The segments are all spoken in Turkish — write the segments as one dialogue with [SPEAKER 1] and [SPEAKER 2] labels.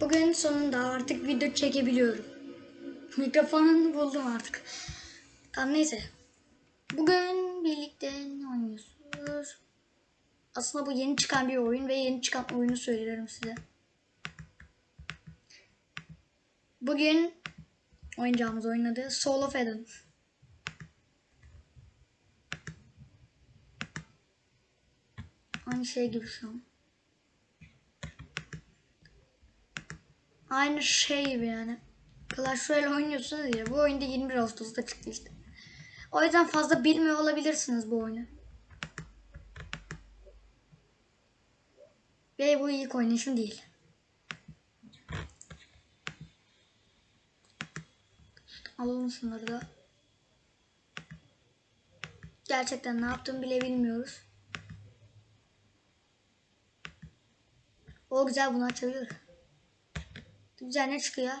[SPEAKER 1] Bugün sonunda artık video çekebiliyorum. Mikrofonumu buldum artık. Tamam neyse. Bugün birlikte ne oynuyoruz? Aslında bu yeni çıkan bir oyun ve yeni çıkan oyunu söylerim size. Bugün oynayacağımız oyun adı Soul of Eden. Aynı şey gibi şu an. Aynı şey gibi yani. Clash Royale oynuyorsunuz ya. Bu oyunda 21 Ağustos'ta çıktı işte. O yüzden fazla bilmiyor olabilirsiniz bu oyunu. Ve bu ilk oynayışım değil. Alalım şunları da. Gerçekten ne yaptığımı bile bilmiyoruz. O güzel bunu açabilir. Güzel ne çıkıyor?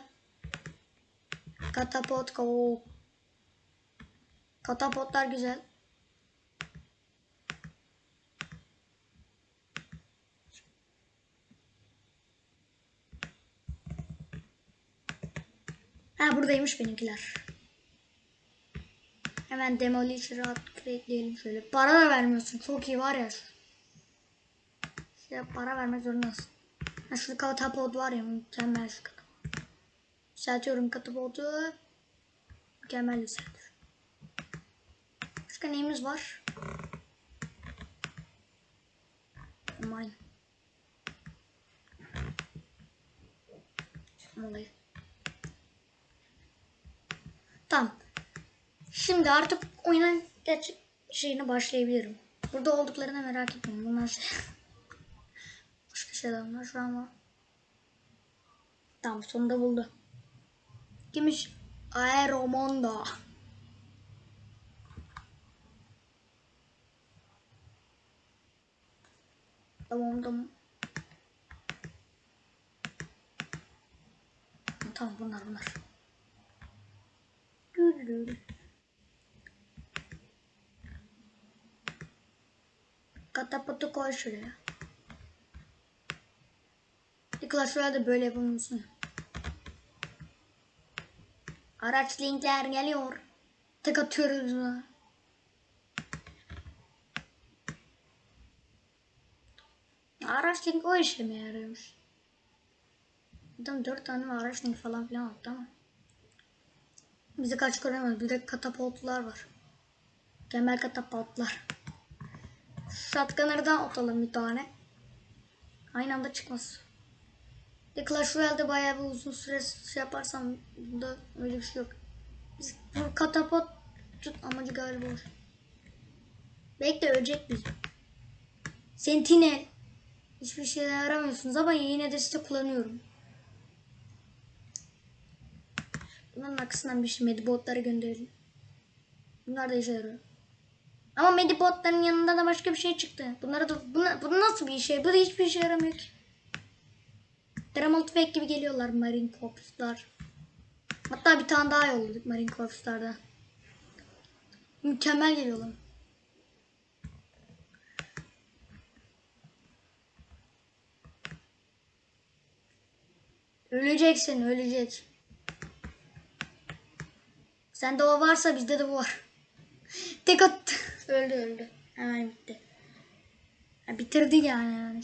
[SPEAKER 1] Katapot ko. Katapotlar güzel. Ha buradaymış benimkiler. Hemen Demolisher'ı ekleyelim şöyle. Para da vermiyorsun. Çok iyi var ya. Şey, para vermek zorundasın. Şurada katapod var ya mükemmel şu katapod. Yükseltiyorum katapodu. Mükemmel yükseltiyorum. Başka neyimiz var? Aman. Olayı. Tamam. Şimdi artık oyunun gerçek şeyine başlayabilirim. Burada olduklarını merak etmeyin. Bunlar şey... Başka şeyler var şu an var. Tamam sonunda buldu. Kimmiş? Aeromondo. Tamam tamam. Tamam bunlar bunlar. Dürürür. Katapotu koy şuraya. Clash Royale'de böyle yapamıyorsun. Araç linkler geliyor. Tek atıyoruz buna. Araç link o işe mi yarıyormuş? Adam dört tane araç link falan filan attı ama. Bizi kaç göremez. Bir de katapultlar var. Kemal katapultlar. Shotgunner'dan atalım bir tane. Aynı anda çıkmaz. Bir Clash Royale'de bayağı bir uzun süre şey yaparsam bunda öyle bir şey yok. Biz bu katapult tut amacı galiba o. Belki de ölecek bizi. Sentinel. Hiçbir şey yaramıyorsunuz ama yine de size kullanıyorum. Bunların arkasından bir şey medibotları gönderelim. Bunlar da işe yarıyor. Ama medibotların yanında da başka bir şey çıktı. Bunlara da bu, bu nasıl bir şey? Bu da hiçbir işe yaramıyor ki. Dramalt Fake gibi geliyorlar Marine Corps'lar. Hatta bir tane daha yolladık Marine Corps'larda. Mükemmel geliyorlar. Öleceksin, ölecek. Sende o varsa bizde de bu var. Tek attı. öldü öldü. Hemen bitti. Ya bitirdi yani. yani.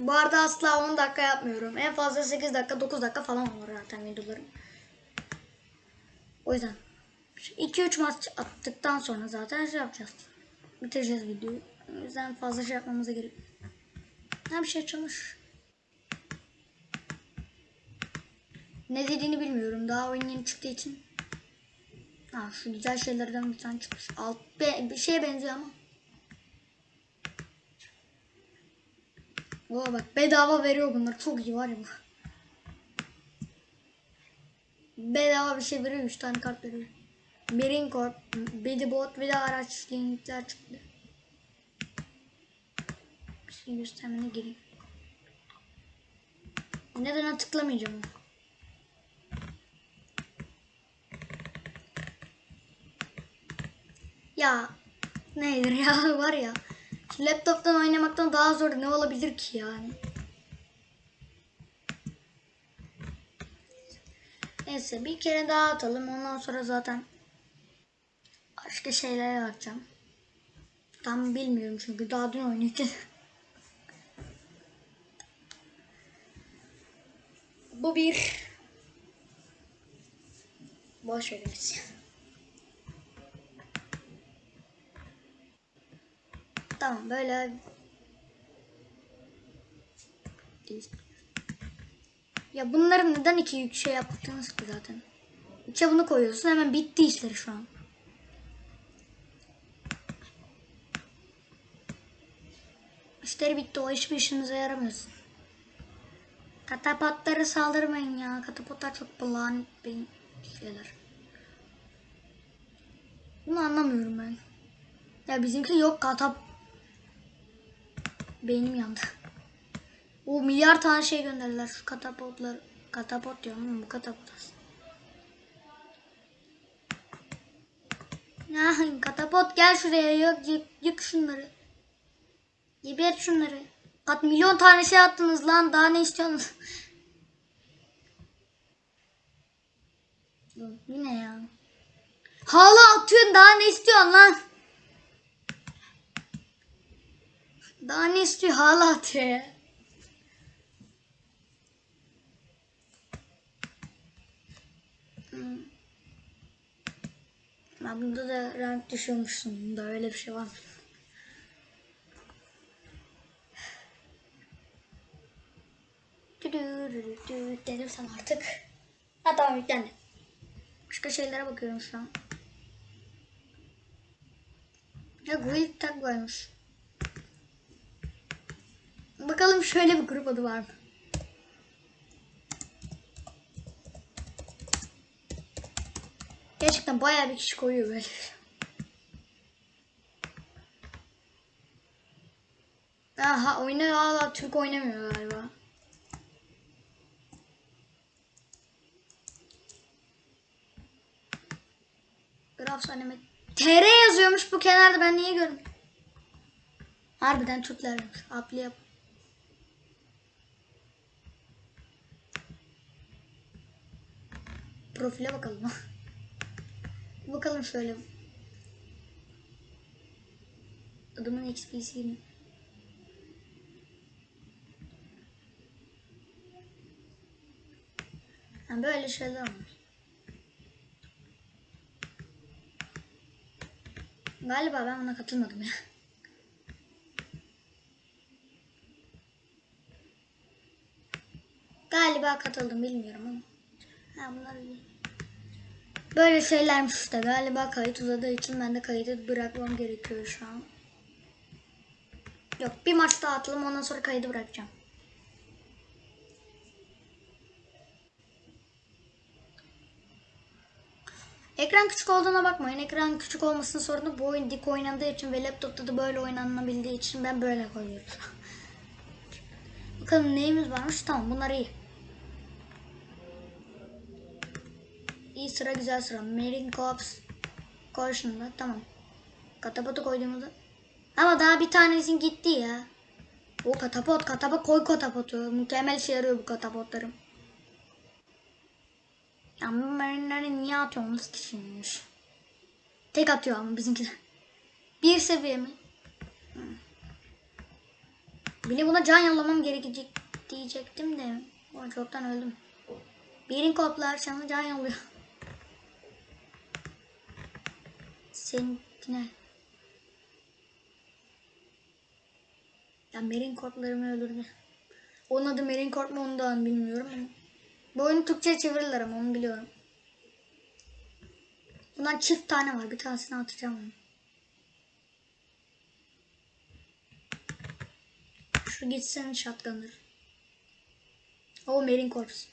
[SPEAKER 1] Bu arada asla 10 dakika yapmıyorum. En fazla 8 dakika 9 dakika falan olur zaten videolarım. O yüzden 2-3 maç attıktan sonra zaten şey yapacağız. Bitireceğiz videoyu. O yüzden fazla şey yapmamıza gerek yok. Ne bir şey çalış. Ne dediğini bilmiyorum. Daha oyun yeni çıktığı için. Ha şu güzel şeylerden bir tane çıkmış. Alt be, bir şeye benziyor ama. Oo bak bedava veriyor bunlar. Çok iyi var ya. Bedava bir şey veriyor. 3 tane kart veriyor. Marine Corp, Bedibot ve de araç linkler çıktı. Bir şey göstermene gireyim. Neden tıklamayacağım onu? Ya nedir ya var ya. Laptop'tan oynamaktan daha zor ne olabilir ki yani? Neyse bir kere daha atalım. Ondan sonra zaten başka şeylere bakacağım. Tam bilmiyorum çünkü daha dün oynadım. Bu bir boş veririz. Tamam böyle ya bunları neden iki yük şey yaptınız ki zaten? İçe bunu koyuyorsun hemen bitti işleri şu an. İşleri bitti o hiçbir işinize yaramıyorsun. Katapotlara saldırmayın ya. Katapotlar çok bulan beyin şeyler. Bunu anlamıyorum ben. Ya bizimki yok katap. Beynim yandı. O milyar tane şey gönderdiler şu katapotlar. Katapot diyorum bu katapot aslında. Katapot gel şuraya yok yık, yık şunları. Geber şunları. Kat milyon tane şey attınız lan daha ne istiyorsunuz? Yine ya. Hala atıyorsun daha ne istiyorsun lan? Daha ne istiyor hala atıyor ya. Hmm. Ben bunda da rank düşürmüşsün. Bunda öyle bir şey var. Dedim sana artık. Ha tamam yüklendi. Başka şeylere bakıyorum şu an. Ya Guild Tag varmış. Bakalım şöyle bir grup adı var mı? Gerçekten bayağı bir kişi koyuyor böyle. Aha oyunu hala Türk oynamıyor galiba. Grafs anime. TR yazıyormuş bu kenarda ben niye görmüyorum? Harbiden Türklermiş. Apli yap. Profile bakalım. bakalım şöyle. Adamın XP'si Yani böyle şeyler var. Galiba ben buna katılmadım ya. Galiba katıldım bilmiyorum ama. Ha bunlar. Böyle şeylermiş işte. Galiba kayıt uzadığı için ben de kaydı bırakmam gerekiyor şu an. Yok bir maç daha atalım ondan sonra kaydı bırakacağım. Ekran küçük olduğuna bakmayın. Ekran küçük olmasının sorunu bu oyun dik oynandığı için ve laptopta da böyle oynanabildiği için ben böyle koyuyorum. Bakalım neyimiz varmış. Tamam bunlar iyi. İyi sıra güzel sıra. Marine Corps Caution'da tamam. Katapotu koyduğumuzda. Ama daha bir tanesin gitti ya. O katapot katapot koy katapotu. Mükemmel işe yarıyor bu katapotlarım. Ya bu marinleri niye atıyorsunuz ki şimdi? Tek atıyor ama bizimkiler. Bir seviye mi? Hı. Bile buna can yollamam gerekecek diyecektim de. O çoktan öldüm. Birin koplar sana can yolluyor. Seninkine. Ya Merin korplarımı öldürdü. Onun adı Merin korp mu onu da bilmiyorum. Bu oyunu Türkçe çevirirler ama onu biliyorum. Bundan çift tane var. Bir tanesini atacağım onu. Şu gitsin shotgun'dır. O Marine Corps.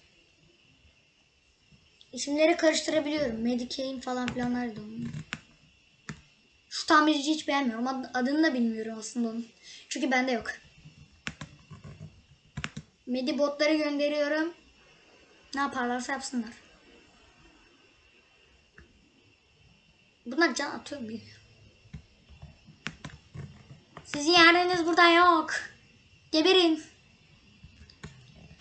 [SPEAKER 1] İsimleri karıştırabiliyorum. Medicaid falan filanlar da onun. Şu tamirci hiç beğenmiyorum. Ad- Adını da bilmiyorum aslında onun. Çünkü bende yok. Medibotları gönderiyorum. Ne yaparlarsa yapsınlar. Bunlar can atıyor mu? Sizin yeriniz burada yok. Geberin.